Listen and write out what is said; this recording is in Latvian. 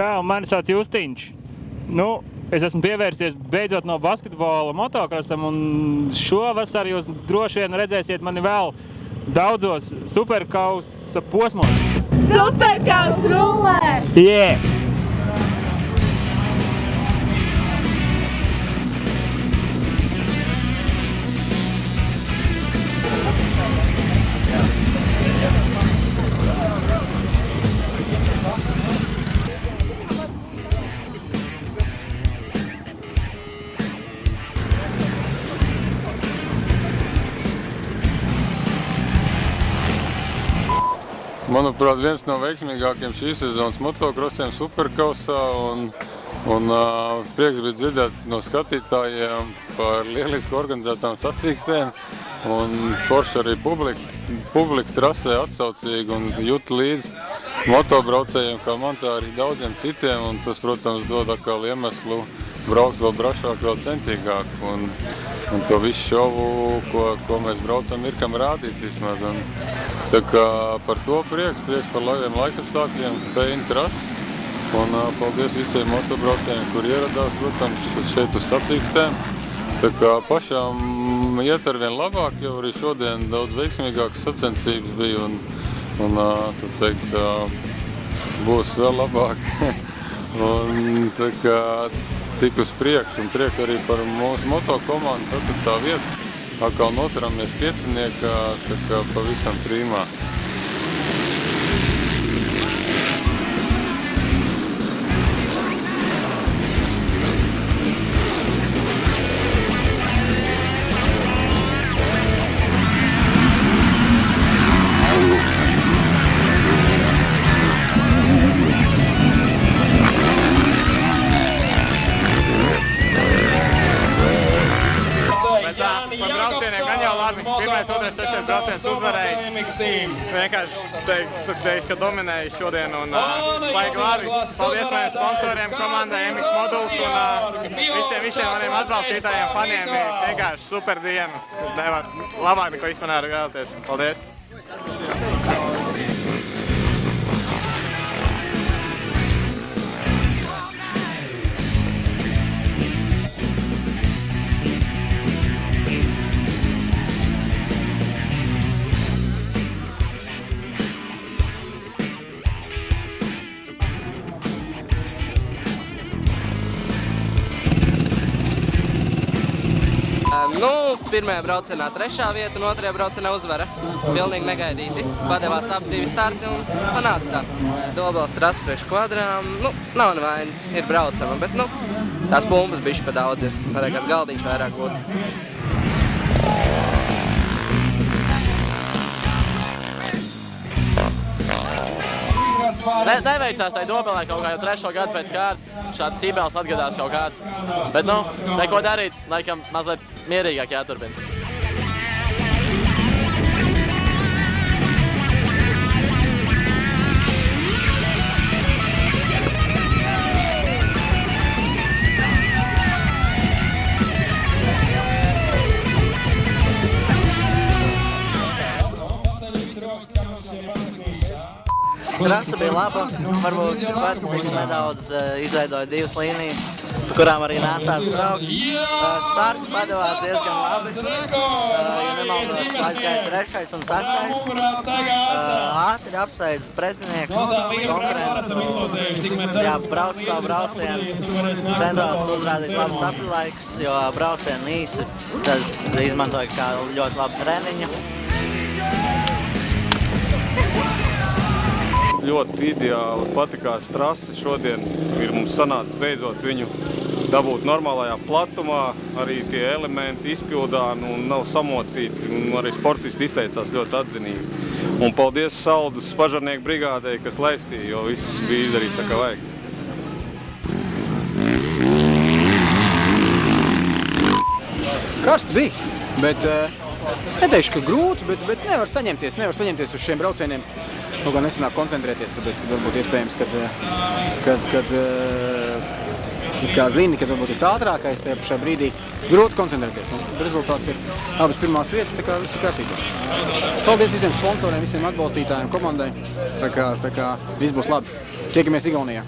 Čau, mani sauc Justiņš. Nu, es esmu pievērsies beidzot no basketbola motokrosam, un šovasar jūs droši vien redzēsiet mani vēl daudzos superkausa posmos. Superkaus rullē! Yeah! Manuprāt, viens no veiksmīgākiem šīs sezonas motokrosiem Superkausā un, un uh, prieks bija dzirdēt no skatītājiem par lieliski organizētām sacīkstēm un forši arī publika, publika trasē atsaucīgi un jūt līdz motobraucējiem, kā man tā arī daudziem citiem un tas, protams, dod atkal iemeslu braukt vēl brašāk, vēl centīgāk. Un, un to visu šovu, ko, ko mēs braucam, ir kam rādīt vismaz. Un, tā kā par to prieks, prieks par labiem laikapstākļiem, feini trasi. Un uh, paldies visiem motobraucējiem, kur ieradās, protams, šeit uz sacīkstēm. Tā kā pašām iet ar vien labāk, jau arī šodien daudz veiksmīgākas sacensības bija un, un uh, tad teikt, uh, būs vēl labāk. un tā kā tik uz priekšu, un prieks arī par mūsu moto komandu 4. vietu. Atkal noturamies pieciniekā, tā kā pavisam trīmā. Par braucieniem gan jau labi. Pirmais, otrais, trešais brauciens uzvarēja. Vienkārši teiktu, teiktu, ka dominēja šodien un baigi labi. Paldies maniem sponsoriem, komandai MX Moduls un visiem, visiem maniem atbalstītājiem, faniem. Vienkārši super diena. Nevar labāk neko vispār vēlēties. Paldies! Nu, pirmajā braucienā trešā vieta un otrajā braucienā uzvara. Pilnīgi negaidīti. Padevās ap divi starti un sanāca tā. Dobels trasa priekš kvadrām, nu, nav nevainas, ir braucama, bet, nu, tās pumbas bišķi pa daudz ir. Varēja kāds galdiņš vairāk būt. Ne, neveicās tai dobelē kaut kā jau trešo gadu pēc kārtas. Šāds ķībēls atgadās kaut kāds. Bet, nu, neko darīt, laikam mazliet mierīgāk jāturpina. Trasa bija laba, varbūt pats nedaudz uh, izveidoja divas līnijas, pa kurām arī nācās braukt. Starts padevās diezgan labi, uh, ja nemaldos aizgāja trešais un sastais. Uh, ātri apsteidz pretinieks, konkurents, jā, brauc savu braucienu, centās uzrādīt labus aprilaikus, jo braucienu īsi, tas izmantoja kā ļoti labu treniņu. Ļoti ideāli patikās trasi. Šodien ir mums sanācis beidzot viņu dabūt normālajā platumā, arī tie elementi izpildāmi un nav samocīti. Un arī sportisti izteicās ļoti atzinīgi. Un paldies Saldus pažarnieku brigādei, kas laistīja, jo viss bija izdarīts tā kā vajag. Karsti bija, bet uh, neteikšu, ka grūti, bet, bet nevar saņemties, nevar saņemties uz šiem braucieniem. Kaut kā nesanāk koncentrēties, tāpēc, ka varbūt iespējams, kad, kad, kad uh, it kā zini, kad varbūt esi ātrākais tajā pašā brīdī, grūti koncentrēties. Nu, rezultāts ir abas pirmās vietas, tā kā viss ir kārtībā. Paldies visiem sponsoriem, visiem atbalstītājiem, komandai. Tā kā, tā kā viss būs labi. Tiekamies Igaunijā.